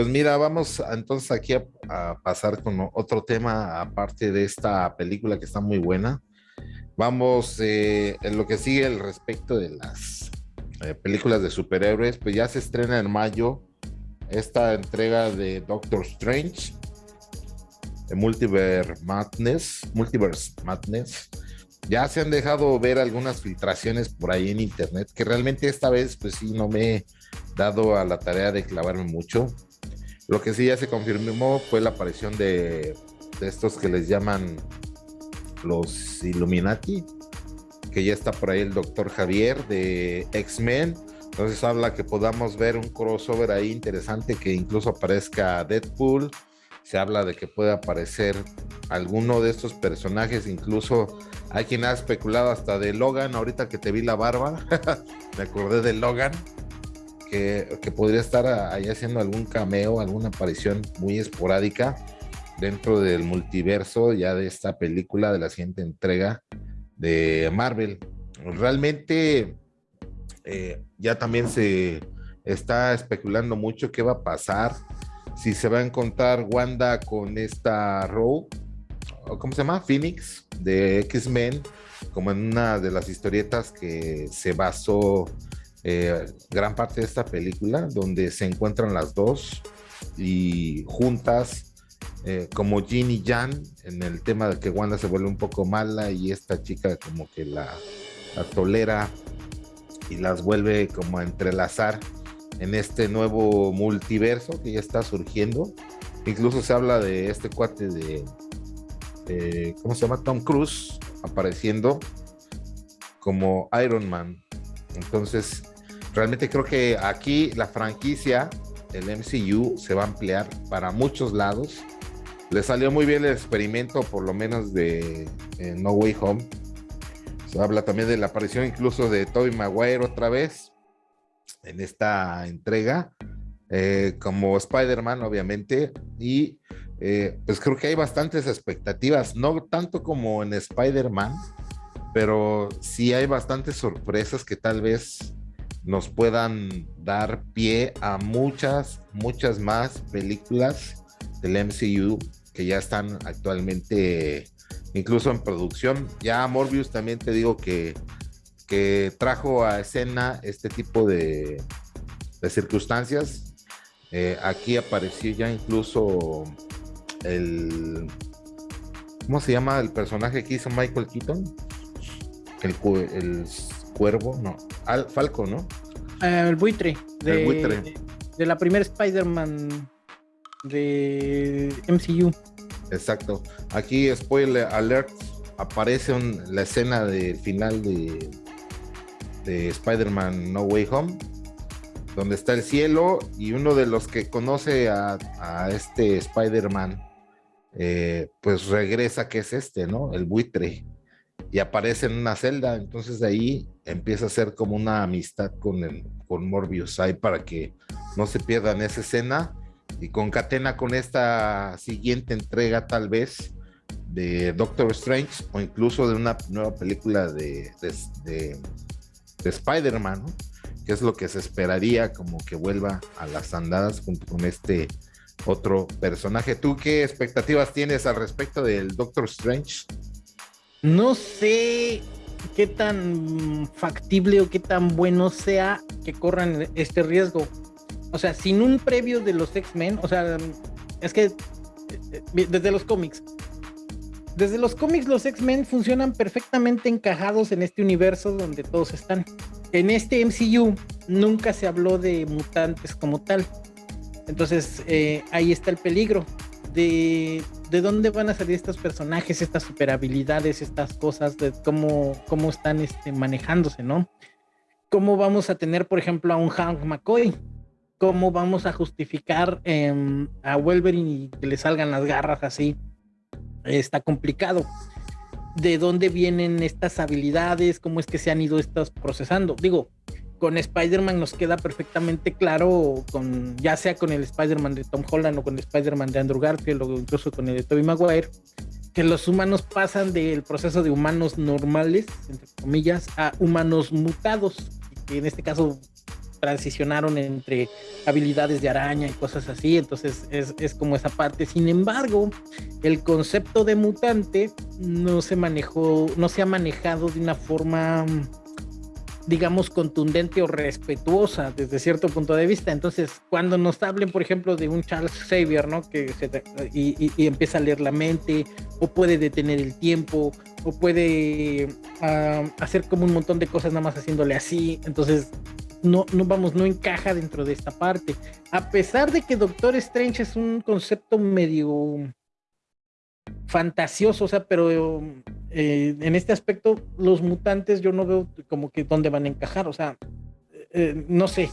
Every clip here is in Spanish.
Pues mira, vamos entonces aquí a, pasar con otro tema aparte de esta película que está muy buena. Vamos eh, en lo que sigue al respecto de las eh, películas de superhéroes, pues ya se estrena en mayo esta entrega de Doctor Strange, de Multiverse Madness, Multiverse Madness. Ya se han dejado ver algunas filtraciones por ahí en internet, que realmente esta vez pues sí no me he dado a la tarea de clavarme mucho. Lo que sí ya se confirmó fue la aparición de, estos que les llaman los Illuminati, que ya está por ahí el doctor Javier de X-Men. Entonces habla que podamos ver un crossover ahí interesante, que incluso aparezca Deadpool. Se habla de que puede aparecer alguno de estos personajes, incluso hay quien ha especulado hasta de Logan, ahorita que te vi la barba, me acordé de Logan, que, podría estar ahí haciendo algún cameo, alguna aparición muy esporádica dentro del multiverso ya de esta película de la siguiente entrega de Marvel. Realmente eh, ya también se está especulando mucho qué va a pasar, si se va a encontrar Wanda con esta Rogue, ¿cómo se llama? Phoenix de X-Men, como en una de las historietas que se basó eh, gran parte de esta película, donde se encuentran las dos y juntas eh, como Jin y Jan en el tema de que Wanda se vuelve un poco mala y esta chica como que la, tolera y las vuelve como a entrelazar en este nuevo multiverso que ya está surgiendo. Incluso se habla de este cuate de, ¿cómo se llama? Tom Cruise apareciendo como Iron Man. Entonces, realmente creo que aquí la franquicia, el MCU, se va a ampliar para muchos lados le salió muy bien el experimento, por lo menos de No Way Home. Se habla también de la aparición incluso de Tobey Maguire otra vez en esta entrega, eh, como Spider-Man, obviamente. Y eh, pues creo que hay bastantes expectativas, no tanto como en Spider-Man, pero sí hay bastantes sorpresas que tal vez nos puedan dar pie a muchas, muchas más películas del MCU que ya están actualmente incluso en producción. Ya Morbius también te digo que, que trajo a escena este tipo de, de circunstancias. Eh, aquí apareció ya incluso el... ¿Cómo se llama el personaje que hizo Michael Keaton? El, el cuervo, no, Al, Falco, ¿no? Eh, el buitre. De, el buitre. De la primera Spider-Man de MCU. Exacto. Aquí, spoiler alert, aparece la escena del final de, de Spider-Man No Way Home, donde está el cielo y uno de los que conoce a, este Spider-Man, eh, pues regresa, que es este, ¿no? El buitre. Y aparece en una celda, entonces de ahí empieza a ser como una amistad con, el, con Morbius ahí para que no se pierdan esa escena y concatena con esta siguiente entrega tal vez de Doctor Strange o incluso de una nueva película de, de, Spider-Man, que es lo que se esperaría como que vuelva a las andadas junto con este otro personaje. ¿Tú qué expectativas tienes al respecto del Doctor Strange? No sé qué tan factible o qué tan bueno sea que corran este riesgo o sea, sin un previo de los X-Men, o sea, es que eh, desde los cómics, desde los cómics los X-Men funcionan perfectamente encajados en este universo donde todos están. En este MCU nunca se habló de mutantes como tal. Entonces eh, ahí está el peligro de, de dónde van a salir estos personajes, estas super habilidades, estas cosas, de cómo, cómo están este, manejándose, ¿no? ¿Cómo vamos a tener, por ejemplo, a un Hank McCoy? cómo vamos a justificar em, a Wolverine y que le salgan las garras así. Está complicado. ¿De dónde vienen estas habilidades? ¿Cómo es que se han ido estas procesando? Digo, con Spider-Man nos queda perfectamente claro, con, ya sea con el Spider-Man de Tom Holland o con el Spider-Man de Andrew Garfield o incluso con el de Tobey Maguire, que los humanos pasan del proceso de humanos normales, entre comillas, a humanos mutados, que en este caso transicionaron entre habilidades de araña y cosas así, entonces es, es, como esa parte. Sin embargo, el concepto de mutante no se manejó, no se ha manejado de una forma digamos, contundente o respetuosa desde cierto punto de vista. Entonces, cuando nos hablen, por ejemplo, de un Charles Xavier, ¿no? Que y, empieza a leer la mente, o puede detener el tiempo, o puede ah, hacer como un montón de cosas nada más haciéndole así. Entonces, no, no vamos, no encaja dentro de esta parte. A pesar de que Doctor Strange es un concepto medio fantasioso, o sea, pero eh, en este aspecto los mutantes yo no veo como que dónde van a encajar, o sea, eh, no sé.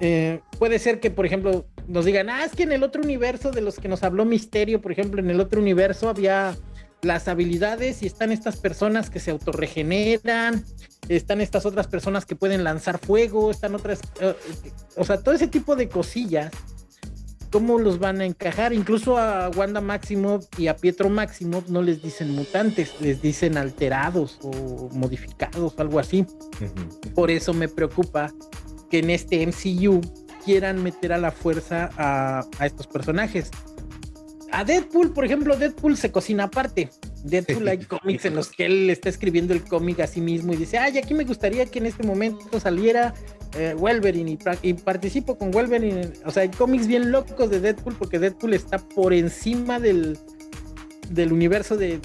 Eh, puede ser que, por ejemplo, nos digan, ah, es que en el otro universo de los que nos habló Misterio, por ejemplo, en el otro universo había las habilidades y están estas personas que se autorregeneran, están estas otras personas que pueden lanzar fuego, están otras, o sea, todo ese tipo de cosillas cómo los van a encajar. Incluso a Wanda Maximoff y a Pietro Maximoff no les dicen mutantes, les dicen alterados o modificados, algo así. Por eso me preocupa que en este MCU quieran meter a la fuerza a, estos personajes. A Deadpool, por ejemplo, Deadpool se cocina aparte. Deadpool hay cómics en los que él está escribiendo el cómic a sí mismo y dice, ay, aquí me gustaría que en este momento saliera eh, Wolverine y, participo con Wolverine. O sea, hay cómics bien locos de Deadpool porque Deadpool está por encima del, del universo de,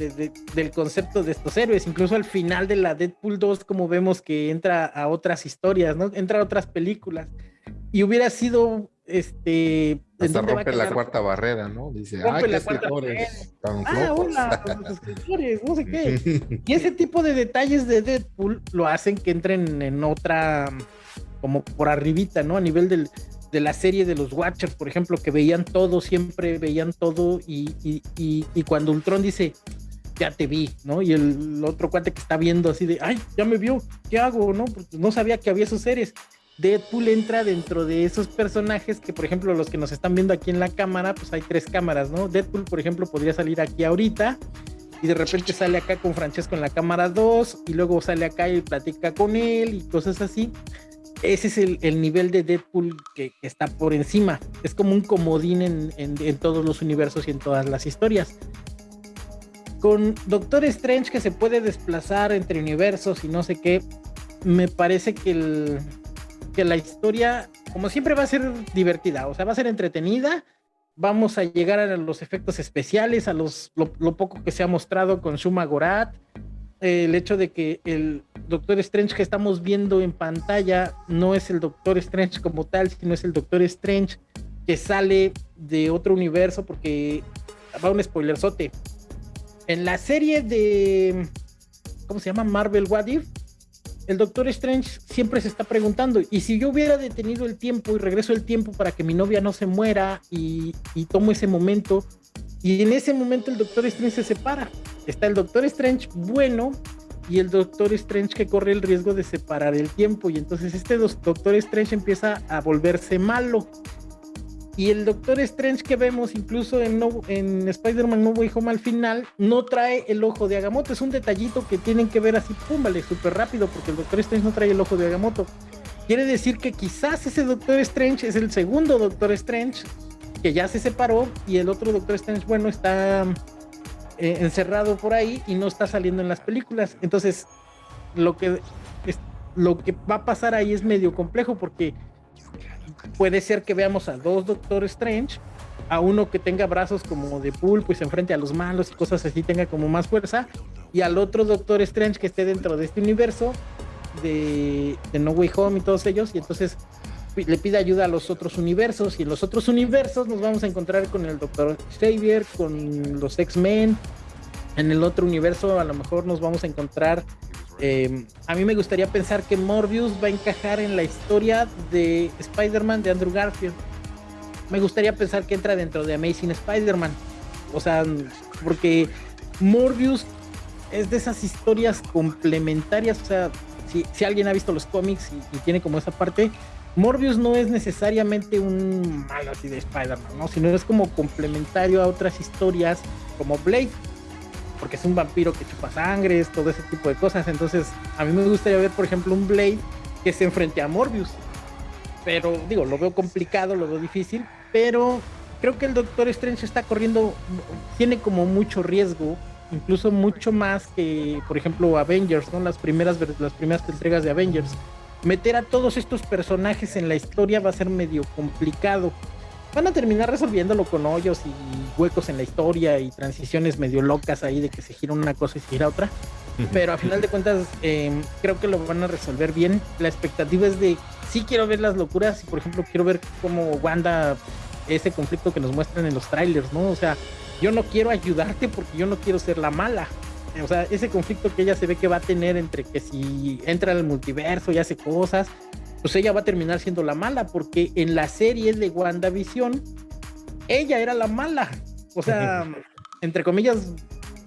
del concepto de estos héroes. Incluso al final de la Deadpool 2, como vemos que entra a otras historias, ¿no? Entra a otras películas. Y hubiera sido este. Hasta rompe la cuarta barrera, ¿no? Dice, rompe la cuarta barrera. Ah, hola, los escritores, no sé qué. Y ese tipo de detalles de Deadpool lo hacen que entren en otra como por arribita, ¿no? A nivel del, de la serie de los Watchers, por ejemplo, que veían todo, siempre veían todo y, y, y, cuando Ultron dice, ya te vi, ¿no? Y el otro cuate que está viendo así de, ay, ya me vio, ¿qué hago? No, Porque no sabía que había esos seres. Deadpool entra dentro de esos personajes que, por ejemplo, los que nos están viendo aquí en la cámara, pues hay tres cámaras, ¿no? Deadpool, por ejemplo, podría salir aquí ahorita y de repente sale acá con Francesco en la cámara 2 y luego sale acá y platica con él y cosas así ese es el, nivel de Deadpool que, está por encima. Es como un comodín en, todos los universos y en todas las historias. Con Doctor Strange que se puede desplazar entre universos y no sé qué, me parece que, la historia, como siempre, va a ser divertida, o sea, va a ser entretenida. Vamos a llegar a los efectos especiales, a los, lo, lo poco que se ha mostrado con Shuma Gorat el hecho de que el Doctor Strange que estamos viendo en pantalla no es el Doctor Strange como tal, sino es el Doctor Strange que sale de otro universo, porque va un spoilerzote. En la serie de. ¿Cómo se llama? Marvel What If. El Doctor Strange siempre se está preguntando, ¿y si yo hubiera detenido el tiempo y regreso el tiempo para que mi novia no se muera y, y tomo ese momento? Y en ese momento el Doctor Strange se separa está el Doctor Strange bueno y el Doctor Strange que corre el riesgo de separar el tiempo. Y entonces este Doctor Strange empieza a volverse malo. Y el Doctor Strange que vemos incluso en, Spider-Man No Way Home al final no trae el ojo de Agamotto. Es un detallito que tienen que ver así, pum, vale, súper rápido, porque el Doctor Strange no trae el ojo de Agamotto. Quiere decir que quizás ese Doctor Strange es el segundo Doctor Strange que ya se separó y el otro Doctor Strange, bueno, está eh, encerrado por ahí y no está saliendo en las películas. Entonces, lo que, es, lo que va a pasar ahí es medio complejo porque puede ser que veamos a dos Doctor Strange, a uno que tenga brazos como de pulpo y se enfrente a los malos y cosas así, tenga como más fuerza, y al otro Doctor Strange que esté dentro de este universo de, de No Way Home y todos ellos, y entonces le pide ayuda a los otros universos y en los otros universos nos vamos a encontrar con el Doctor Xavier, con los X-Men. En el otro universo a lo mejor nos vamos a encontrar... Em, a mí me gustaría pensar que Morbius va a encajar en la historia de Spider-Man de Andrew Garfield. Me gustaría pensar que entra dentro de Amazing Spider-Man. O sea, porque Morbius es de esas historias complementarias. O sea, si, alguien ha visto los cómics y tiene como esa parte, Morbius no es necesariamente un malo así de Spider-Man, ¿no? Sino es como complementario a otras historias como Blade, porque es un vampiro que chupa sangre, todo ese tipo de cosas. Entonces, a mí me gustaría ver, por ejemplo, un Blade que se enfrente a Morbius. pero digo, lo veo complicado, lo veo difícil, pero creo que el Doctor Strange está corriendo, tiene como mucho riesgo, incluso mucho más que, por ejemplo, Avengers, ¿no? Las primeras, las primeras entregas de Avengers. Meter a todos estos personajes en la historia va a ser medio complicado. Van a terminar resolviéndolo con hoyos y huecos en la historia y transiciones medio locas ahí de que se gira una cosa y se gira otra. Pero a final de cuentas, em, creo que lo van a resolver bien. La expectativa es de sí quiero ver las locuras y, por ejemplo, quiero ver cómo Wanda, ese conflicto que nos muestran en los trailers, ¿no? O sea, yo no quiero ayudarte porque yo no quiero ser la mala. O sea, ese conflicto que ella se ve que va a tener entre que si entra al multiverso y hace cosas, pues ella va a terminar siendo la mala, porque en la serie de WandaVision, ella era la mala. O sea, entre comillas,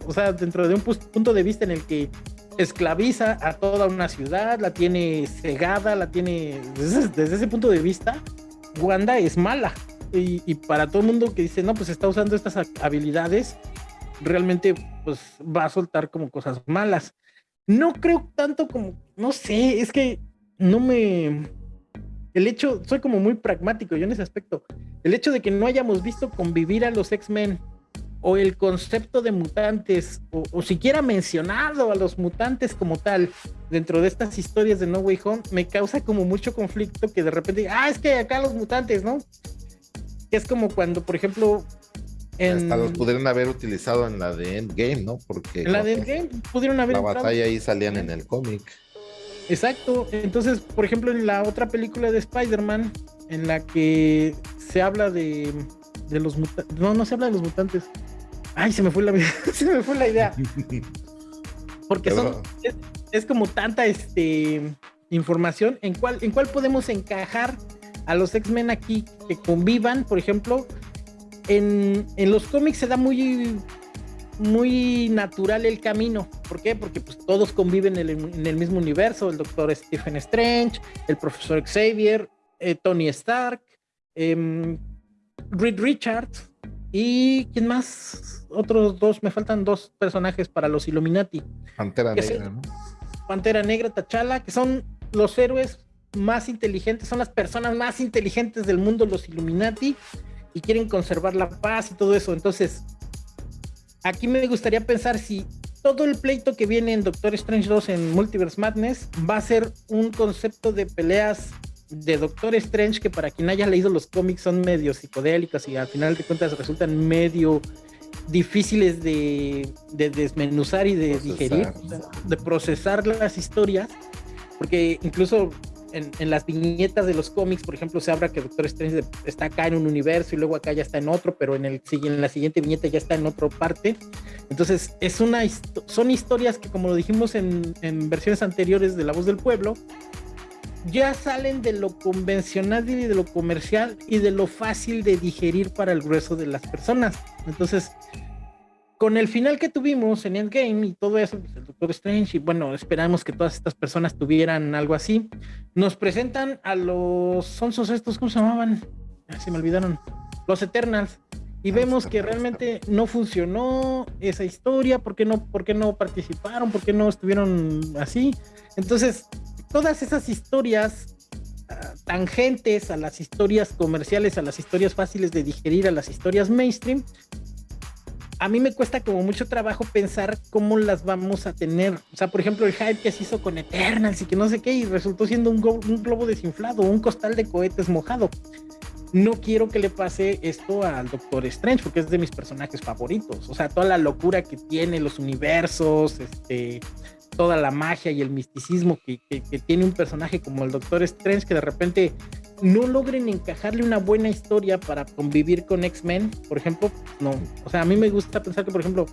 o sea, dentro de un punto de vista en el que esclaviza a toda una ciudad, la tiene cegada, la tiene. Desde, ese punto de vista, Wanda es mala. Y, para todo el mundo que dice, no, pues está usando estas habilidades, realmente pues va a soltar como cosas malas. No creo tanto como, no sé, es que no me... El hecho, soy como muy pragmático yo en ese aspecto. El hecho de que no hayamos visto convivir a los X-Men o el concepto de mutantes, o, siquiera mencionado a los mutantes como tal dentro de estas historias de No Way Home, me causa como mucho conflicto que de repente, ah, es que acá los mutantes, ¿no? es como cuando, por ejemplo, en... Hasta los pudieron haber utilizado en la de Endgame, ¿no? Porque en la de Endgame pudieron haber... La batalla ahí salían en el cómic. Exacto. Entonces, por ejemplo, en la otra película de Spider-Man, en la que se habla de, de los mutantes. No, no se habla de los mutantes. Ay, se me fue la, se me fue la idea. Porque son, es, como tanta este, información en cuál, en cuál podemos encajar a los X-Men aquí que convivan, por ejemplo. En, en los cómics se da muy muy natural el camino. ¿Por qué? Porque pues, todos conviven en el, mismo universo. El doctor Stephen Strange, el profesor Xavier, eh, Tony Stark, eh, Reed Richards y ¿quién más? Otros dos, me faltan dos personajes para los Illuminati. Pantera Negra, ¿no? Pantera Negra, T'Challa, que son los héroes más inteligentes, son las personas más inteligentes del mundo, los Illuminati, y quieren conservar la paz y todo eso. Entonces, aquí me gustaría pensar si todo el pleito que viene en Doctor Strange 2 en Multiverse Madness va a ser un concepto de peleas de Doctor Strange que para quien haya leído los cómics son medio psicodélicos y al final de cuentas resultan medio difíciles de, desmenuzar y de digerir, de procesar las historias, porque incluso en, las viñetas de los cómics, por ejemplo, se habla que Doctor Strange está acá en un universo y luego acá ya está en otro, pero en, el, en la siguiente viñeta ya está en otra parte. Entonces, es una, son historias que, como lo dijimos en, en versiones anteriores de La Voz del Pueblo, ya salen de lo convencional y de lo comercial y de lo fácil de digerir para el grueso de las personas. Entonces, con el final que tuvimos en Endgame y todo eso, pues, el Doctor Strange, y bueno, esperamos que todas estas personas tuvieran algo así, nos presentan a los sonsos estos, ¿cómo se llamaban? se me olvidaron, los Eternals. Y ah, vemos que realmente no funcionó esa historia, ¿por qué no, por qué no participaron? ¿Por qué no estuvieron así? Entonces, todas esas historias ah, tangentes a las historias comerciales, a las historias fáciles de digerir, a las historias mainstream, a mí me cuesta como mucho trabajo pensar cómo las vamos a tener. O sea, por ejemplo, el hype que se hizo con Eternals y que no sé qué, y resultó siendo un, globo desinflado, un costal de cohetes mojado. No quiero que le pase esto al Doctor Strange, porque es de mis personajes favoritos. O sea, toda la locura que tiene, los universos, este, toda la magia y el misticismo que, que tiene un personaje como el Doctor Strange, que de repente no logren encajarle una buena historia para convivir con X-Men, por ejemplo, no. O sea, a mí me gusta pensar que, por ejemplo,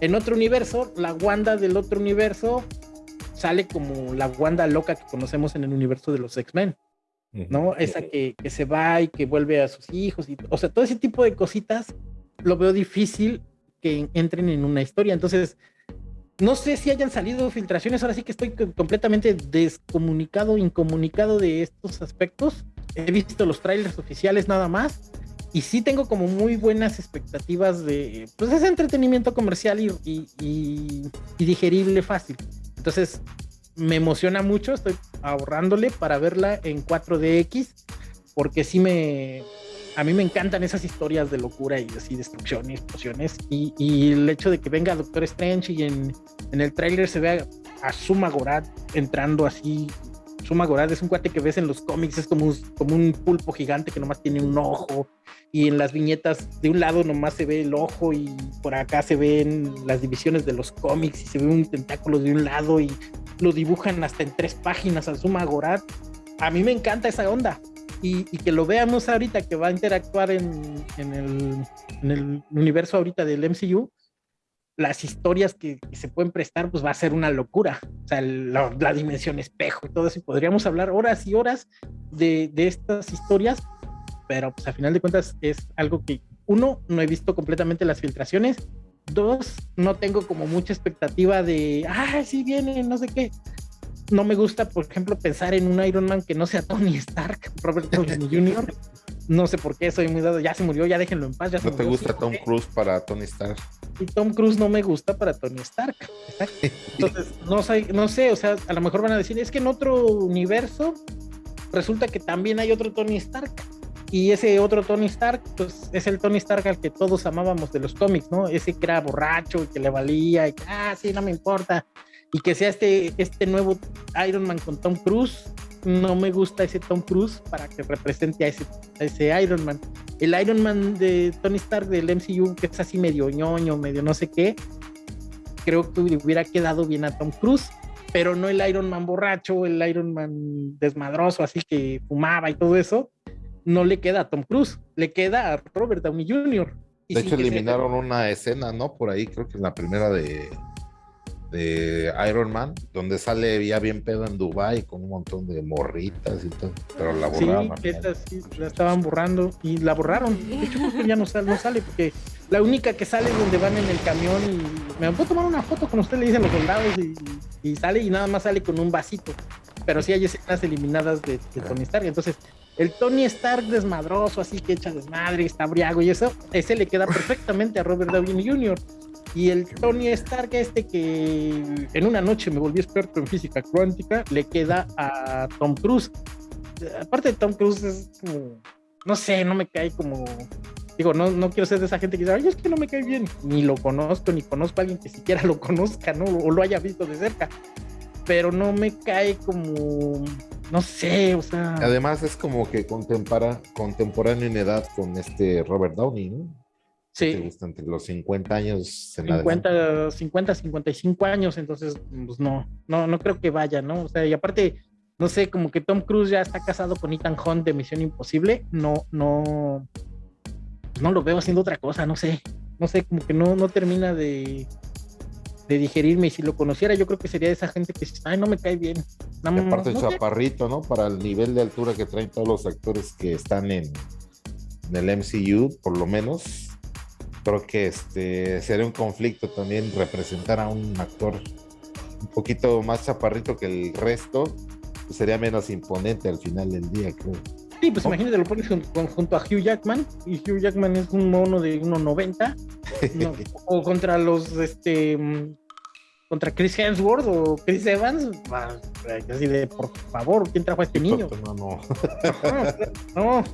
en otro universo, la Wanda del otro universo sale como la Wanda loca que conocemos en el universo de los X-Men, ¿no? Esa que, que, se va y que vuelve a sus hijos, y, o sea, todo ese tipo de cositas lo veo difícil que entren en una historia. Entonces, no sé si hayan salido filtraciones, ahora sí que estoy completamente descomunicado, incomunicado de estos aspectos. He visto los trailers oficiales nada más y sí tengo como muy buenas expectativas de, pues ese entretenimiento comercial y, y, digerible fácil. Entonces me emociona mucho, estoy ahorrándole para verla en 4DX. porque sí me, a mí me encantan esas historias de locura y así destrucción y explosiones. Y, y el hecho de que venga Doctor Strange y en, el tráiler se vea a Suma Gorat entrando así. Suma Gorat es un cuate que ves en los cómics, es como un, pulpo gigante que nomás tiene un ojo. Y en las viñetas de un lado nomás se ve el ojo y por acá se ven las divisiones de los cómics y se ve un tentáculo de un lado y lo dibujan hasta en tres páginas al Suma Gorat. A mí me encanta esa onda y, que lo veamos ahorita que va a interactuar en, el, universo ahorita del MCU, las historias que, se pueden prestar, pues va a ser una locura. O sea, la, dimensión espejo y todo eso. Y podríamos hablar horas y horas de, de, estas historias, pero pues a final de cuentas es algo que, uno, no he visto completamente las filtraciones. Dos, no tengo como mucha expectativa de, ah, sí viene, no sé qué no me gusta, por ejemplo, pensar en un Iron Man que no sea Tony Stark, Robert Downey Jr. No sé por qué, soy muy dado, ya se murió, ya déjenlo en paz. Ya ¿No te gusta Tom Cruise para Tony Stark? Y Tom Cruise no me gusta para Tony Stark. Entonces, no sé, no sé, o sea, a lo mejor van a decir, es que en otro universo resulta que también hay otro Tony Stark. Y ese otro Tony Stark, pues es el Tony Stark al que todos amábamos de los cómics, ¿no? Ese que era borracho y que le valía y que, ah, sí, no me importa y que sea este, este nuevo Iron Man con Tom Cruise. No me gusta ese Tom Cruise para que represente a ese, ese Iron Man. El Iron Man de Tony Stark del MCU, que es así medio ñoño, medio no sé qué, creo que hubiera quedado bien a Tom Cruise, pero no el Iron Man borracho, el Iron Man desmadroso, así que fumaba y todo eso. No le queda a Tom Cruise, le queda a Robert Downey Jr. de hecho, eliminaron una escena, ¿no? Por ahí, creo que en la primera de, de Iron Man, donde sale ya bien pedo en Dubai con un montón de morritas y todo, pero la borraron. Sí, esta sí, la estaban borrando y la borraron. De hecho, ya no sale, no sale porque la única que sale es donde van en el camión y me puedo tomar una foto con usted, le dicen los soldados y, sale y nada más sale con un vasito. Pero sí hay escenas eliminadas de, de Tony Stark. Entonces, el Tony Stark desmadroso, así que echa desmadre, está briago y eso, ese le queda perfectamente a Robert Downey Jr. Y el Tony Stark este que en una noche me volví experto en física cuántica, le queda a Tom Cruise. Aparte de Tom Cruise es como, no sé, no me cae como, digo, no, no quiero ser de esa gente que dice, ay, es que no me cae bien, ni lo conozco, ni conozco a alguien que siquiera lo conozca, ¿no? O lo haya visto de cerca, pero no me cae como, no sé, o sea... Además es como que contemporáneo en edad con este Robert Downey, ¿no? Sí. entre los 50 años. 50, 50, 55 años, entonces, pues no, no, no creo que vaya, ¿no? O sea, y aparte, no sé, como que Tom Cruise ya está casado con Ethan Hunt de Misión Imposible, no, no, no lo veo haciendo otra cosa, no sé, no sé, como que no, no termina de, de digerirme y si lo conociera yo creo que sería de esa gente que ay no me cae bien aparte el chaparrito no para el nivel de altura que traen todos los actores que están en, en el MCU por lo menos creo que este sería un conflicto también representar a un actor un poquito más chaparrito que el resto, pues sería menos imponente al final del día, creo. Sí, pues imagínate, lo pones junto, a Hugh Jackman, y Hugh Jackman es un mono de 1.90, o contra los, este, contra Chris Hemsworth o Chris Evans, así de, por favor, ¿quién trajo a este niño? No, no. no.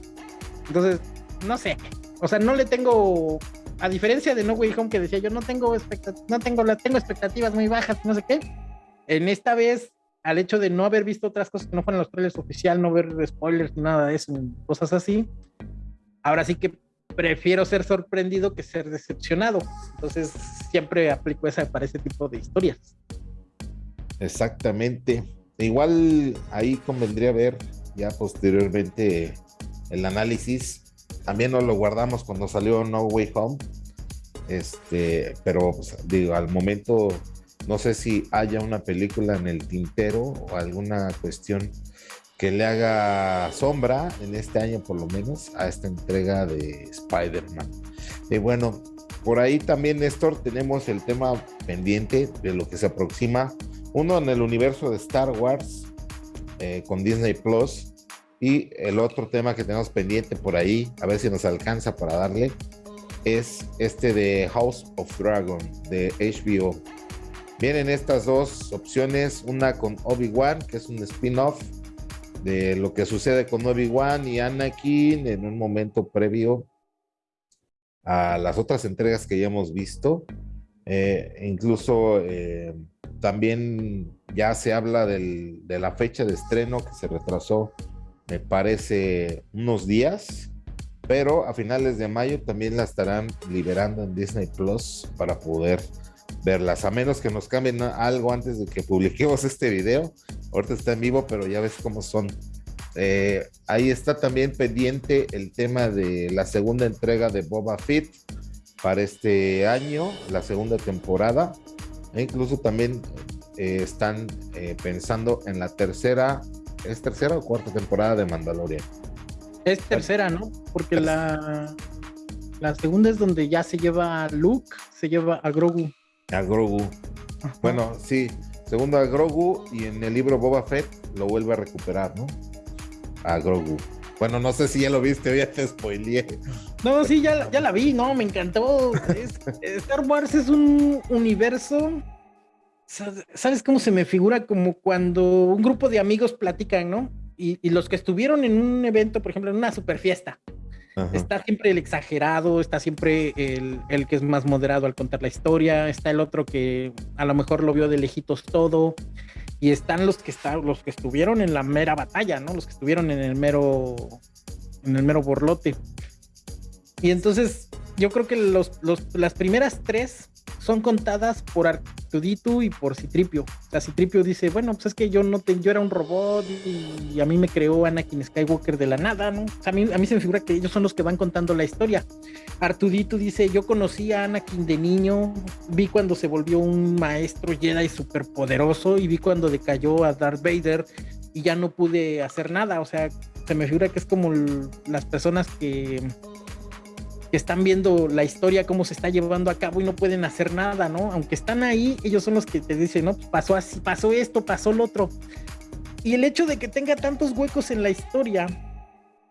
Entonces, no sé, o sea, no le tengo a diferencia de No Way Home que decía yo no tengo no tengo las tengo expectativas muy bajas, no sé qué. En esta vez, al hecho de no haber visto otras cosas que no fueran los trailers oficial, no ver spoilers, nada de eso, cosas así, ahora sí que prefiero ser sorprendido que ser decepcionado. Entonces, siempre aplico esa para ese tipo de historias. Exactamente. Igual ahí convendría ver ya posteriormente el análisis también nos lo guardamos cuando salió No Way Home. Este, pero pues, digo, al momento no sé si haya una película en el tintero o alguna cuestión que le haga sombra en este año por lo menos a esta entrega de Spider-Man. Y bueno, por ahí también, Néstor, tenemos el tema pendiente de lo que se aproxima. Uno en el universo de Star Wars eh, con Disney Plus y el otro tema que tenemos pendiente por ahí, a ver si nos alcanza para darle, es este de House of Dragon de HBO. Vienen estas dos opciones, una con Obi-Wan, que es un spin-off de lo que sucede con Obi-Wan y Anakin en un momento previo a las otras entregas que ya hemos visto. Eh, incluso eh, también ya se habla del, de la fecha de estreno que se retrasó, me parece, unos días, pero a finales de mayo también la estarán liberando en Disney Plus para poder verlas, a menos que nos cambien algo antes de que publiquemos este video. Ahorita está en vivo, pero ya ves cómo son. Eh, ahí está también pendiente el tema de la segunda entrega de Boba Fett para este año, la segunda temporada. E incluso también eh, están eh, pensando en la tercera, ¿es tercera o cuarta temporada de Mandalorian? Es tercera, ¿no? Porque la, la segunda es donde ya se lleva a Luke, se lleva a Grogu. A Grogu. Bueno, sí, segundo a Grogu y en el libro Boba Fett lo vuelve a recuperar, ¿no? A Grogu. Bueno, no sé si ya lo viste, ya te spoileé. No, sí, ya, ya la vi, no, me encantó. Star Wars es un universo. ¿Sabes cómo se me figura? Como cuando un grupo de amigos platican, ¿no? Y, y los que estuvieron en un evento, por ejemplo, en una super fiesta, Está siempre el exagerado, está siempre el, el, que es más moderado al contar la historia, está el otro que a lo mejor lo vio de lejitos todo, y están los que están, los que estuvieron en la mera batalla, ¿no? Los que estuvieron en el mero, en el mero borlote. Y entonces yo creo que los, los, las primeras tres son contadas por Artuditu y por Citripio. O sea, Citripio dice, bueno, pues es que yo no te, yo era un robot y, a mí me creó Anakin Skywalker de la nada, ¿no? O sea, a mí, a mí se me figura que ellos son los que van contando la historia. Artuditu dice, yo conocí a Anakin de niño, vi cuando se volvió un maestro Jedi súper poderoso y vi cuando decayó a Darth Vader y ya no pude hacer nada. O sea, se me figura que es como las personas que que están viendo la historia, cómo se está llevando a cabo y no pueden hacer nada, ¿no? Aunque están ahí, ellos son los que te dicen, no, pasó así, pasó esto, pasó lo otro. Y el hecho de que tenga tantos huecos en la historia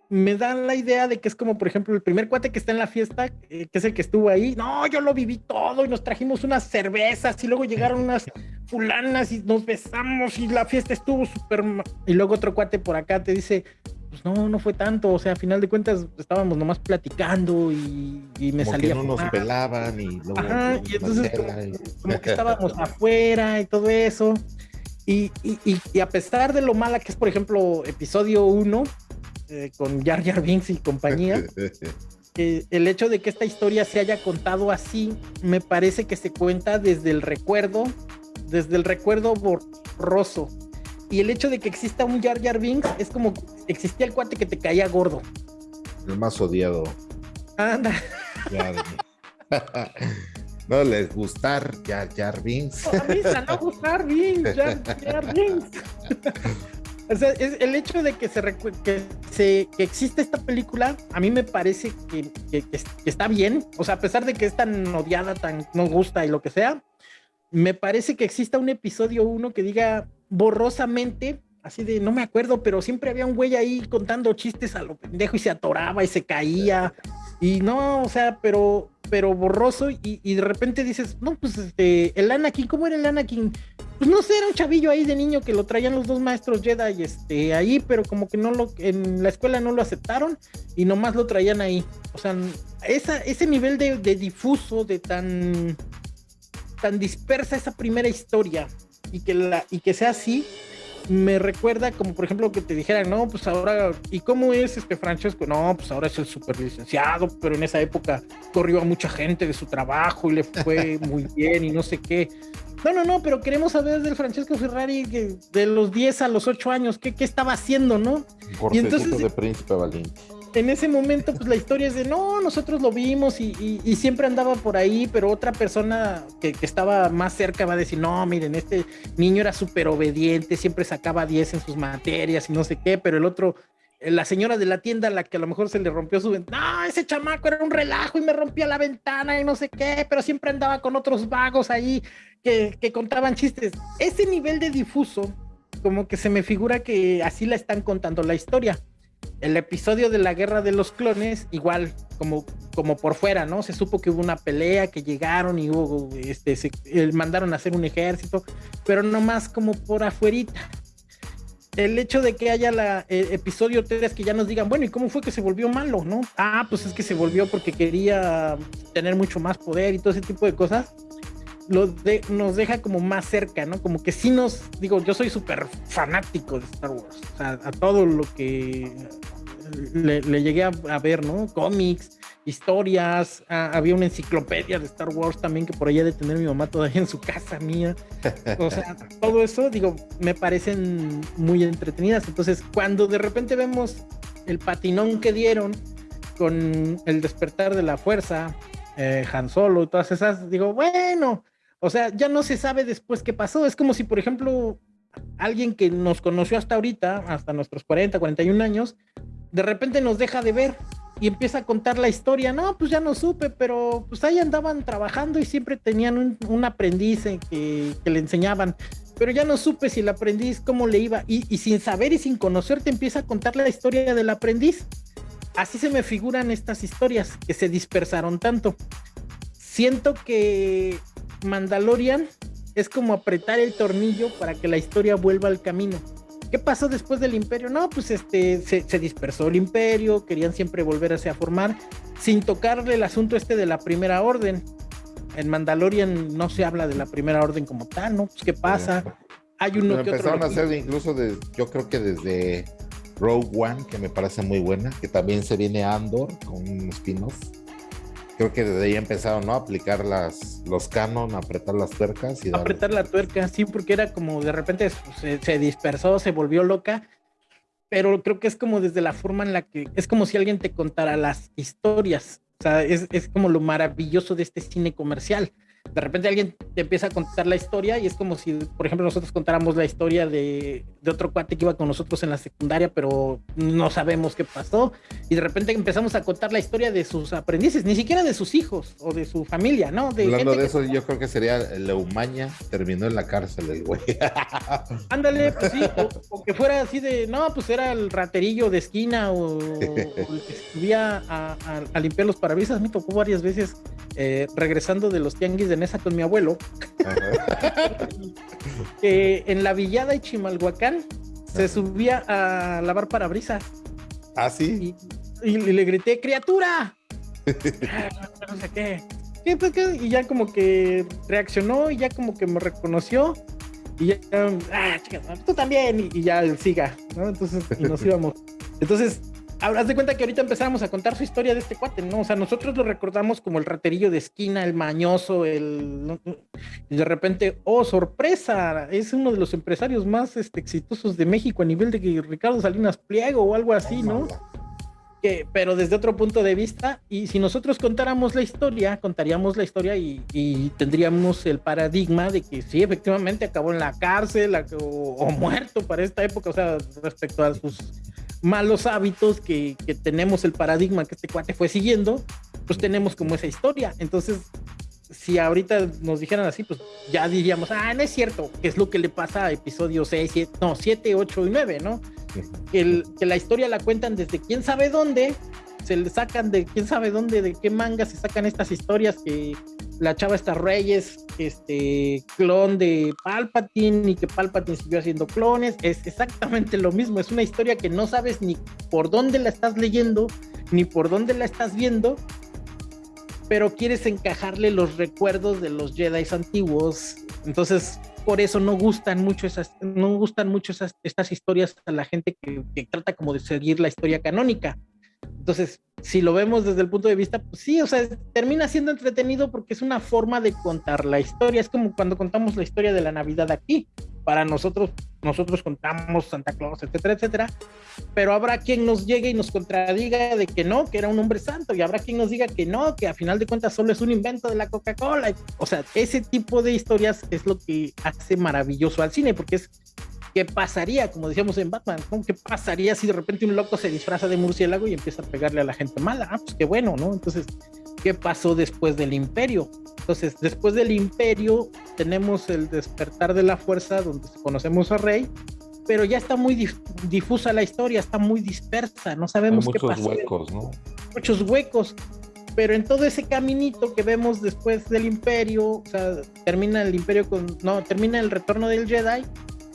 me da la idea de que es como, por ejemplo, el primer cuate que está en la fiesta, eh, que es el que estuvo ahí. No, yo lo viví todo y nos trajimos unas cervezas y luego llegaron unas fulanas y nos besamos y la fiesta estuvo súper. Y luego otro cuate por acá te dice, pues no, no fue tanto, o sea, a final de cuentas estábamos nomás platicando y, me salía. Que no nos pelaban y luego. Ajá, y entonces como, que estábamos afuera y todo eso. Y, y, a pesar de lo mala que es, por ejemplo, episodio 1 eh, con Jar Jar Binks y compañía, el hecho de que esta historia se haya contado así, me parece que se cuenta desde el recuerdo, desde el recuerdo borroso y el hecho de que exista un Jar Jar Binks es como existía el cuate que te caía gordo. El más odiado. Anda. no les gustar Jar Jar Binks. No, no gustar Binks, Jar Jar Binks. o sea, es el hecho de que se, que se que existe esta película, a mí me parece que, que, que, está bien. O sea, a pesar de que es tan odiada, tan no gusta y lo que sea, me parece que exista un episodio uno que diga borrosamente, así de no me acuerdo, pero siempre había un güey ahí contando chistes a lo pendejo y se atoraba y se caía. Y no, o sea, pero, pero borroso y, de repente dices, no, pues este, el Anakin, ¿cómo era el Anakin? Pues no sé, era un chavillo ahí de niño que lo traían los dos maestros Jedi este, ahí, pero como que no lo, en la escuela no lo aceptaron y nomás lo traían ahí. O sea, ese nivel de, de difuso, de tan, tan dispersa esa primera historia, y que, la, y que sea así, me recuerda como por ejemplo que te dijeran, no, pues ahora, ¿y cómo es este Francesco? No, pues ahora es el super licenciado, pero en esa época corrió a mucha gente de su trabajo y le fue muy bien y no sé qué. No, no, no, pero queremos saber del Francesco Ferrari de los 10 a los 8 años, ¿qué, qué estaba haciendo, no? y entonces, de Príncipe Valiente en ese momento, pues la historia es de no, nosotros lo vimos y, siempre andaba por ahí, pero otra persona que, estaba más cerca va a decir, no, miren, este niño era súper obediente, siempre sacaba 10 en sus materias y no sé qué, pero el otro, eh, la señora de la tienda, la que a lo mejor se le rompió su ventana, no, ese chamaco era un relajo y me rompía la ventana y no sé qué, pero siempre andaba con otros vagos ahí que, que contaban chistes. Ese nivel de difuso, como que se me figura que así la están contando la historia el episodio de la guerra de los clones, igual, como, como por fuera, ¿no? Se supo que hubo una pelea, que llegaron y hubo, este, se, eh, mandaron a hacer un ejército, pero nomás como por afuerita. el hecho de que haya la eh, episodio 3 que ya nos digan, bueno, ¿y cómo fue que se volvió malo, no? Ah, pues es que se volvió porque quería tener mucho más poder y todo ese tipo de cosas. Lo nos deja como más cerca, ¿no? Como que sí nos, digo, yo soy súper fanático de Star Wars, o sea, a todo lo que le, llegué a, ver, ¿no? Cómics, historias, había una enciclopedia de Star Wars también que por allá de tener mi mamá todavía en su casa mía. O sea, todo eso, digo, me parecen muy entretenidas. Entonces, cuando de repente vemos el patinón que dieron con el despertar de la fuerza, eh, Han Solo y todas esas, digo, bueno, o sea, ya no se sabe después qué pasó. Es como si, por ejemplo, alguien que nos conoció hasta ahorita, hasta nuestros 40, 41 años, de repente nos deja de ver y empieza a contar la historia. No, pues ya no supe, pero pues ahí andaban trabajando y siempre tenían un, aprendiz que, le enseñaban. Pero ya no supe si el aprendiz cómo le iba. Y, y, sin saber y sin conocerte empieza a contar la historia del aprendiz. Así se me figuran estas historias que se dispersaron tanto. Siento que Mandalorian es como apretar el tornillo para que la historia vuelva al camino ¿Qué pasó después del imperio? No, pues este, se, dispersó el imperio, querían siempre volverse a formar, sin tocarle el asunto este de la primera orden. En Mandalorian no se habla de la primera orden como tal, ¿no? Pues qué pasa. Hay uno que empezaron a hacer incluso de, yo creo que desde Rogue One, que me parece muy buena, que también se viene Andor con un spin-off creo que desde ahí empezaron ¿no? a aplicar las, los canon, apretar las tuercas. Y apretar la tuerca, sí, porque era como de repente se, dispersó, se volvió loca, pero creo que es como desde la forma en la que, es como si alguien te contara las historias, o sea, es, es como lo maravilloso de este cine comercial de repente alguien te empieza a contar la historia y es como si, por ejemplo, nosotros contáramos la historia de, de, otro cuate que iba con nosotros en la secundaria, pero no sabemos qué pasó. Y de repente empezamos a contar la historia de sus aprendices, ni siquiera de sus hijos o de su familia, ¿no? De Hablando de eso, yo creo que sería Leumaña, terminó en la cárcel el güey. Ándale, pues sí, o, que fuera así de, no, pues era el raterillo de esquina o, el que subía a, a, limpiar los parabrisas. Me tocó varias veces eh, regresando de los tianguis de Nesa con mi abuelo, que en la villada de Chimalhuacán se subía a lavar parabrisas. ¿Ah, sí? Y, le grité, criatura. no sé qué. Pues, y ya como que reaccionó y ya como que me reconoció. Y ya, ah, tú también. Y, ya siga, ¿no? Entonces, y nos íbamos. Entonces, haz de cuenta que ahorita empezamos a contar su historia de este cuate, ¿no? O sea, nosotros lo recordamos como el raterillo de esquina, el mañoso, el... Y de repente, oh, sorpresa, es uno de los empresarios más este, exitosos de México a nivel de que Ricardo Salinas Pliego o algo así, ¿no? Que, pero desde otro punto de vista, y si nosotros contáramos la historia, contaríamos la historia y, tendríamos el paradigma de que sí, efectivamente acabó en la cárcel o muerto para esta época, o sea, respecto a sus malos hábitos que, que, tenemos el paradigma que este cuate fue siguiendo, pues tenemos como esa historia. Entonces, si ahorita nos dijeran así, pues ya diríamos, ah, no es cierto, que es lo que le pasa a episodios 6, 7, no, 7, 8 y 9, ¿no? Que, el, que la historia la cuentan desde quién sabe dónde se le sacan de quién sabe dónde, de qué manga se sacan estas historias que la chava está Reyes, este clon de Palpatine y que Palpatine siguió haciendo clones, es exactamente lo mismo, es una historia que no sabes ni por dónde la estás leyendo, ni por dónde la estás viendo, pero quieres encajarle los recuerdos de los Jedi antiguos, entonces por eso no gustan mucho esas, no gustan mucho esas, estas historias a la gente que, que trata como de seguir la historia canónica entonces, si lo vemos desde el punto de vista, pues sí, o sea, termina siendo entretenido porque es una forma de contar la historia. Es como cuando contamos la historia de la Navidad aquí. Para nosotros, nosotros contamos Santa Claus, etcétera, etcétera. Pero habrá quien nos llegue y nos contradiga de que no, que era un hombre santo. Y habrá quien nos diga que no, que a final de cuentas solo es un invento de la Coca-Cola. O sea, ese tipo de historias es lo que hace maravilloso al cine, porque es ¿Qué pasaría, como decíamos en Batman? ¿Qué pasaría si de repente un loco se disfraza de murciélago y empieza a pegarle a la gente mala? Ah, pues qué bueno, ¿no? Entonces, ¿qué pasó después del imperio? Entonces, después del imperio tenemos el despertar de la fuerza donde conocemos a Rey, pero ya está muy difusa la historia, está muy dispersa, no sabemos qué pasó. Muchos huecos, ¿no? Muchos huecos. Pero en todo ese caminito que vemos después del imperio, o sea, termina el imperio con, no, termina el retorno del Jedi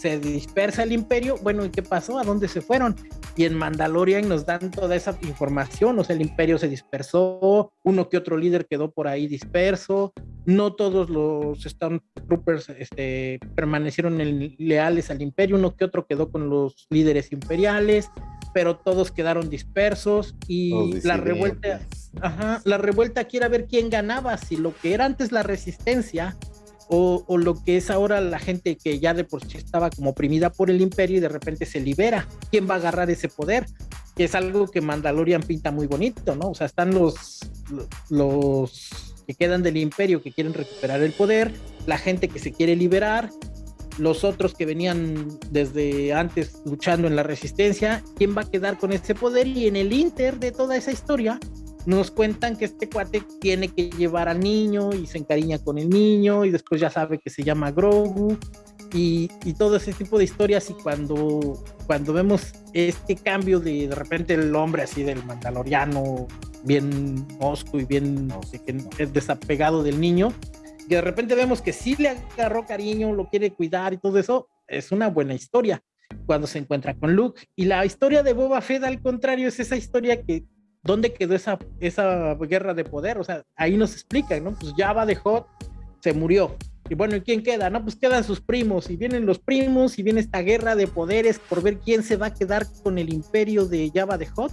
se dispersa el imperio, bueno, ¿y qué pasó? ¿A dónde se fueron? Y en Mandalorian nos dan toda esa información, o sea, el imperio se dispersó, uno que otro líder quedó por ahí disperso, no todos los Stormtroopers este, permanecieron leales al imperio, uno que otro quedó con los líderes imperiales, pero todos quedaron dispersos y la revuelta, ajá, la revuelta quiere ver quién ganaba, si lo que era antes la resistencia o, lo que es ahora la gente que ya de por sí estaba como oprimida por el imperio y de repente se libera. ¿Quién va a agarrar ese poder? Que es algo que Mandalorian pinta muy bonito, ¿no? O sea, están los, los que quedan del imperio que quieren recuperar el poder, la gente que se quiere liberar, los otros que venían desde antes luchando en la resistencia, ¿quién va a quedar con ese poder? Y en el inter de toda esa historia, nos cuentan que este cuate tiene que llevar al niño y se encariña con el niño y después ya sabe que se llama Grogu y, todo ese tipo de historias y cuando, cuando vemos este cambio de de repente el hombre así del mandaloriano bien osco y bien es desapegado del niño que de repente vemos que sí le agarró cariño, lo quiere cuidar y todo eso, es una buena historia cuando se encuentra con Luke. Y la historia de Boba Fett, al contrario, es esa historia que ¿dónde quedó esa, esa guerra de poder? O sea, ahí nos explican, ¿no? Pues Java de Hot se murió. Y bueno, ¿y quién queda? No, pues quedan sus primos, y vienen los primos, y viene esta guerra de poderes por ver quién se va a quedar con el imperio de Java de Hot,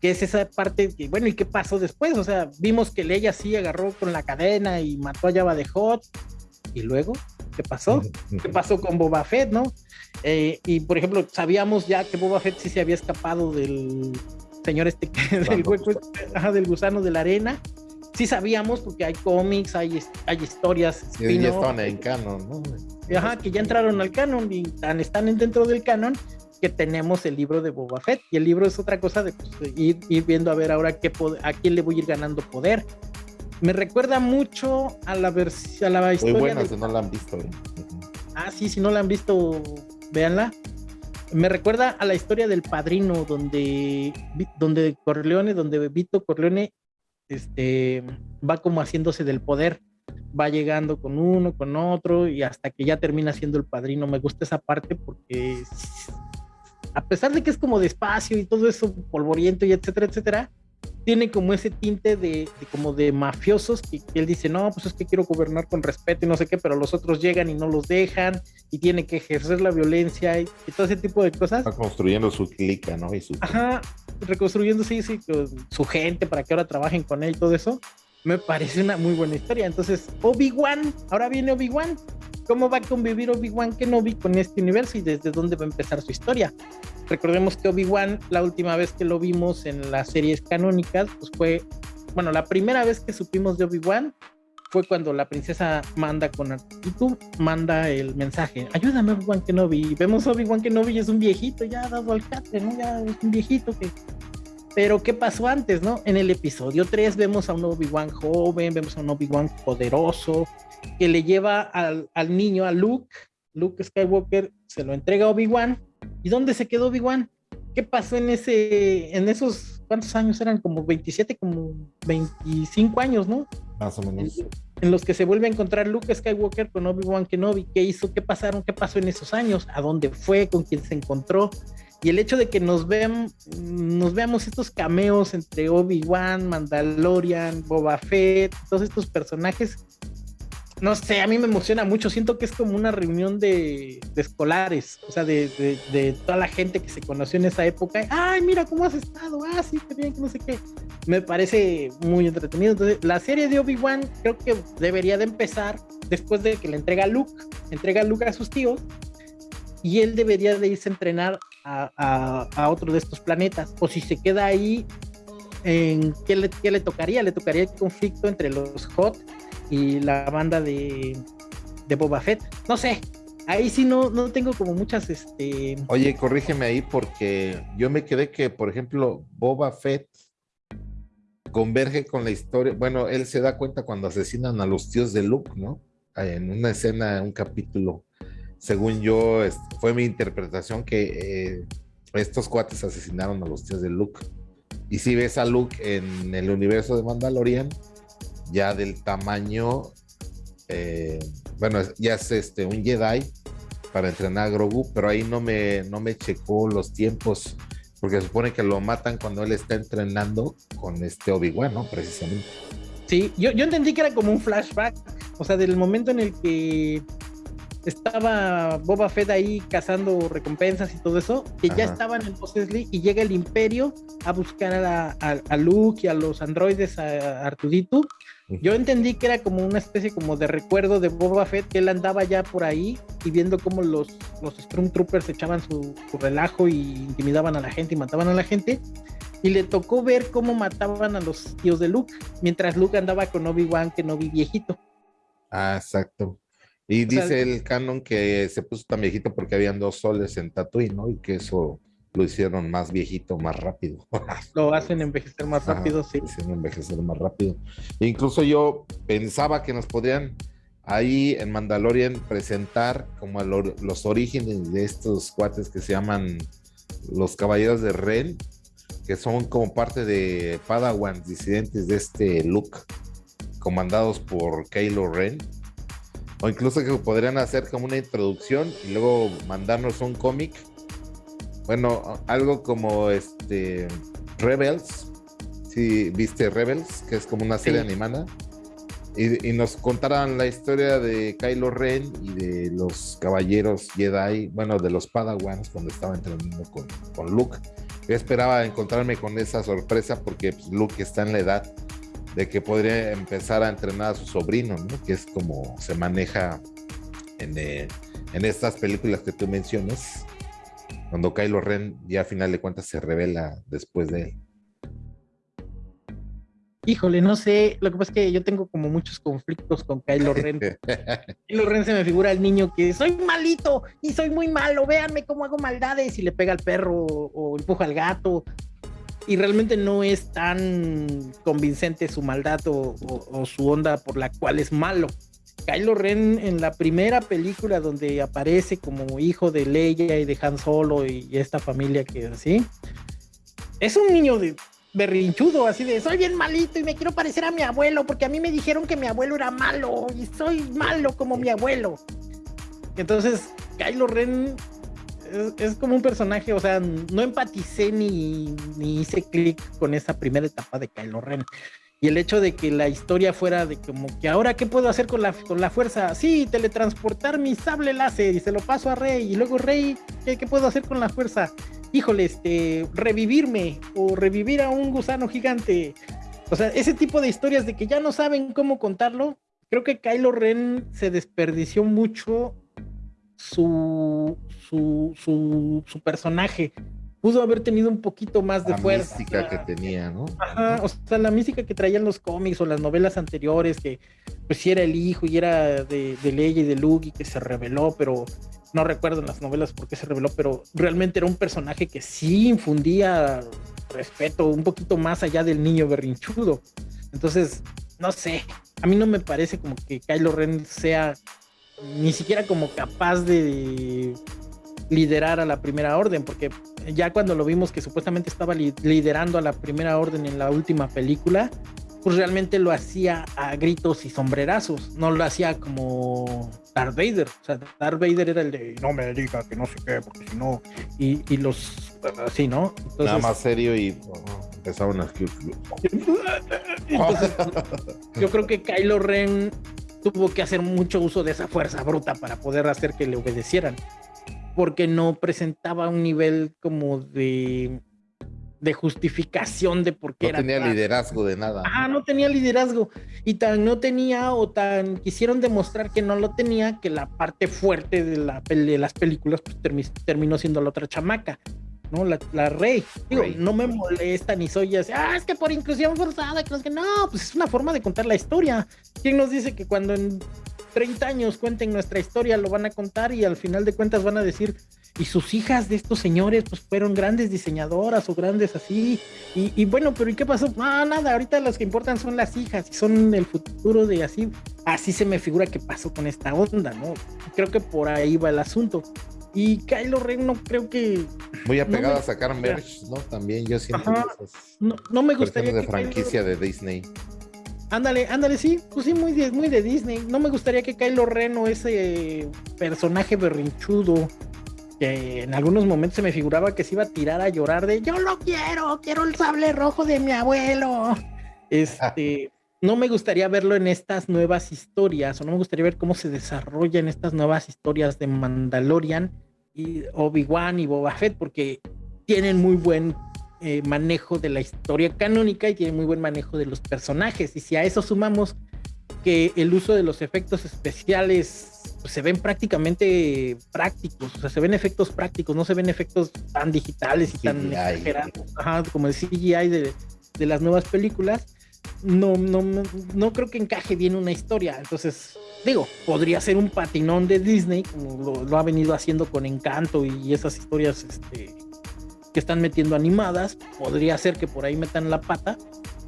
que es esa parte, que, bueno, ¿y qué pasó después? O sea, vimos que Leia sí agarró con la cadena y mató a Java de Hot, y luego, ¿qué pasó? ¿Qué pasó con Boba Fett, no? Eh, y por ejemplo, sabíamos ya que Boba Fett sí se había escapado del, señor este del hueco, del gusano de la arena. Sí sabíamos porque hay cómics, hay, hay historias. Y ya están en canon, ¿no? Ajá, que ya entraron al canon y están dentro del canon que tenemos el libro de Boba Fett. Y el libro es otra cosa de pues, ir, viendo a ver ahora qué a quién le voy a ir ganando poder. Me recuerda mucho a la, a la historia. Muy buena, si no la han visto. ¿eh? Ah, sí, si no la han visto, véanla me recuerda a la historia del padrino, donde, donde Corleone, donde Vito Corleone este, va como haciéndose del poder, va llegando con uno, con otro, y hasta que ya termina siendo el padrino. Me gusta esa parte porque a pesar de que es como despacio y todo eso polvoriento y etcétera, etcétera, tiene como ese tinte de, como de mafiosos que, él dice, no, pues es que quiero gobernar con respeto y no sé qué, pero los otros llegan y no los dejan y tiene que ejercer la violencia y, todo ese tipo de cosas. Está construyendo su clica, ¿no? Y su... Ajá, reconstruyendo, sí, sí, su gente para que ahora trabajen con él y todo eso. Me parece una muy buena historia. Entonces, Obi-Wan, ahora viene Obi-Wan. ¿Cómo va a convivir Obi-Wan Kenobi con este universo y desde dónde va a empezar su historia? Recordemos que Obi-Wan, la última vez que lo vimos en las series canónicas, pues fue, bueno, la primera vez que supimos de Obi-Wan fue cuando la princesa manda con Artitu, manda el mensaje, ayúdame Obi-Wan Kenobi, y vemos Obi-Wan Kenobi es un viejito ya dado al catre, ¿no? Ya es un viejito que... Pero ¿qué pasó antes, no? En el episodio 3 vemos a un Obi-Wan joven, vemos a un Obi-Wan poderoso, que le lleva al, al niño, a Luke, Luke Skywalker, se lo entrega a Obi-Wan, ¿Y dónde se quedó Obi-Wan? ¿Qué pasó en ese, en esos, cuántos años eran? Como 27, como 25 años, ¿no? Más o menos. En, los que se vuelve a encontrar Luke Skywalker con Obi-Wan Kenobi. ¿Qué hizo? ¿Qué pasaron? ¿Qué pasó en esos años? ¿A dónde fue? ¿Con quién se encontró? Y el hecho de que nos, vean, nos veamos estos cameos entre Obi-Wan, Mandalorian, Boba Fett, todos estos personajes, no sé, a mí me emociona mucho. Siento que es como una reunión de, escolares, o sea, de, toda la gente que se conoció en esa época. Ay, mira cómo has estado. Ah, sí, qué bien, que no sé qué. Me parece muy entretenido. Entonces, la serie de Obi-Wan creo que debería de empezar después de que le entrega Luke, entrega Luke a sus tíos, y él debería de irse a entrenar a, otro de estos planetas. O si se queda ahí, ¿en qué le, qué le tocaría? Le tocaría el conflicto entre los Hot y la banda de, de Boba Fett. No sé, ahí sí no, no tengo como muchas, este... Oye, corrígeme ahí porque yo me quedé que, por ejemplo, Boba Fett converge con la historia, bueno, él se da cuenta cuando asesinan a los tíos de Luke, ¿no? En una escena, un capítulo, según yo, fue mi interpretación que eh, estos cuates asesinaron a los tíos de Luke. Y si ves a Luke en el universo de Mandalorian, ya del tamaño, eh, bueno, ya es este, un Jedi para entrenar a Grogu, pero ahí no me, no me checó los tiempos, porque supone que lo matan cuando él está entrenando con este Obi-Wan, ¿no? Precisamente. Sí, yo, yo entendí que era como un flashback, o sea, del momento en el que estaba Boba Fett ahí cazando recompensas y todo eso, que ya estaban en Mos y llega el Imperio a buscar a, a, Luke y a los androides, a Artudito. Yo entendí que era como una especie como de recuerdo de Boba Fett, que él andaba ya por ahí y viendo cómo los, los Stormtroopers echaban su, su relajo y intimidaban a la gente y mataban a la gente. Y le tocó ver cómo mataban a los tíos de Luke, mientras Luke andaba con Obi-Wan, que no vi viejito. Ah, exacto. Y dice el canon que se puso tan viejito porque habían dos soles en Tatooine, ¿no? Y que eso lo hicieron más viejito, más rápido. Lo hacen envejecer más rápido, sí. Hacen envejecer más rápido. E incluso yo pensaba que nos podrían ahí en Mandalorian presentar como los orígenes de estos cuates que se llaman los Caballeros de Ren, que son como parte de Padawan disidentes de este Luke, comandados por Kylo Ren o incluso que podrían hacer como una introducción y luego mandarnos un cómic. Bueno, algo como este Rebels. Si viste Rebels, que es como una serie animada. Y, nos contaran la historia de Kylo Ren y de los caballeros Jedi, bueno, de los Padawans cuando estaba entrenando con, con Luke. Yo esperaba encontrarme con esa sorpresa porque pues, Luke está en la edad de que podría empezar a entrenar a su sobrino, ¿no? Que es como se maneja en, eh, en estas películas que tú mencionas, cuando Kylo Ren ya a final de cuentas se revela después de él. Híjole, no sé, lo que pasa es que yo tengo como muchos conflictos con Kylo Ren. Kylo Ren se me figura el niño que soy malito y soy muy malo, véanme cómo hago maldades y le pega al perro o empuja al gato y realmente no es tan convincente su maldad o, su onda por la cual es malo. Kylo Ren en la primera película donde aparece como hijo de Leia y de Han Solo y, esta familia que así, es un niño de berrinchudo, así de soy bien malito y me quiero parecer a mi abuelo porque a mí me dijeron que mi abuelo era malo y soy malo como mi abuelo. Entonces, Kylo Ren es, como un personaje, o sea, no empaticé ni, ni hice clic con esa primera etapa de Kylo Ren. Y el hecho de que la historia fuera de como que ahora qué puedo hacer con la, con la fuerza, sí, teletransportar mi sable láser y se lo paso a Rey y luego Rey, ¿qué, ¿qué, puedo hacer con la fuerza? Híjole, este, revivirme o revivir a un gusano gigante. O sea, ese tipo de historias de que ya no saben cómo contarlo, creo que Kylo Ren se desperdició mucho su, su, su, su personaje pudo haber tenido un poquito más de fuerza. La mística que tenía, ¿no? Ajá, o sea, la mística que traían los cómics o las novelas anteriores, que pues sí era el hijo y era de, de Leia y de Luke y que se reveló, pero no recuerdo en las novelas por qué se reveló, pero realmente era un personaje que sí infundía respeto un poquito más allá del niño berrinchudo. Entonces, no sé, a mí no me parece como que Kylo Ren sea ni siquiera como capaz de liderar a la primera orden, porque ya cuando lo vimos que supuestamente estaba liderando a la primera orden en la última película, pues realmente lo hacía a gritos y sombrerazos, no lo hacía como Darth Vader. O sea, Darth Vader era el de no me diga que no sé qué, porque si no, y, los así, ¿no? Nada más serio y empezaban a. Entonces, yo creo que Kylo Ren tuvo que hacer mucho uso de esa fuerza bruta para poder hacer que le obedecieran, porque no presentaba un nivel como de, de justificación de por qué no tenía liderazgo de nada. Ah, no tenía liderazgo. Y tan no tenía o tan quisieron demostrar que no lo tenía que la parte fuerte de, la, de las películas pues, terminó siendo la otra chamaca. ¿no? La, la rey. Digo, no me molesta ni soy así, ah, es que por inclusión forzada, que no, que no, pues es una forma de contar la historia. ¿Quién nos dice que cuando en 30 años cuenten nuestra historia lo van a contar y al final de cuentas van a decir, y sus hijas de estos señores pues fueron grandes diseñadoras o grandes así, y, y bueno, pero ¿y qué pasó? Ah, nada, ahorita las que importan son las hijas y son el futuro de así, así se me figura que pasó con esta onda, ¿no? Creo que por ahí va el asunto. Y Kylo Ren no creo que. Muy apegado a sacar merch, ¿no? También yo siento no, no, me gustaría. de franquicia de Disney. Ándale, ándale, sí, pues sí, muy de, muy de Disney. No me gustaría que Kylo Ren o ese personaje berrinchudo que en algunos momentos se me figuraba que se iba a tirar a llorar de yo lo quiero, quiero el sable rojo de mi abuelo. Este, no me gustaría verlo en estas nuevas historias, o no me gustaría ver cómo se desarrollan estas nuevas historias de Mandalorian y Obi-Wan y Boba Fett, porque tienen muy buen eh, manejo de la historia canónica y tienen muy buen manejo de los personajes. Y si a eso sumamos que el uso de los efectos especiales pues, se ven prácticamente prácticos, o sea, se ven efectos prácticos, no se ven efectos tan digitales y tan exagerados, como el CGI de, de las nuevas películas. No, no, no creo que encaje bien una historia. Entonces, digo, podría ser un patinón de Disney, como lo, ha venido haciendo con Encanto y esas historias este, que están metiendo animadas, podría ser que por ahí metan la pata,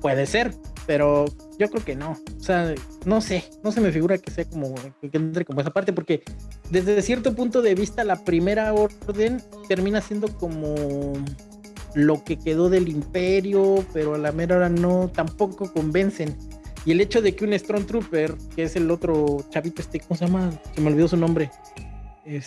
puede ser, pero yo creo que no. O sea, no sé, no se me figura que sea como que entre como esa parte, porque desde cierto punto de vista la primera orden termina siendo como lo que quedó del imperio, pero a la mera hora no, tampoco convencen. Y el hecho de que un Stormtrooper, que es el otro chavito este, ¿cómo se llama? Se me olvidó su nombre.